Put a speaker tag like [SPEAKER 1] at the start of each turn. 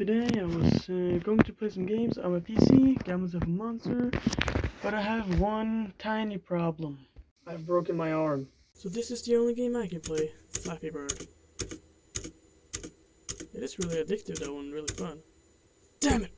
[SPEAKER 1] Today I was uh, going to play some games on my PC, Gammas of a monster, but I have one tiny problem. I've broken my arm. So this is the only game I can play, Flappy Bird. It is really addictive though and really fun. Damn it!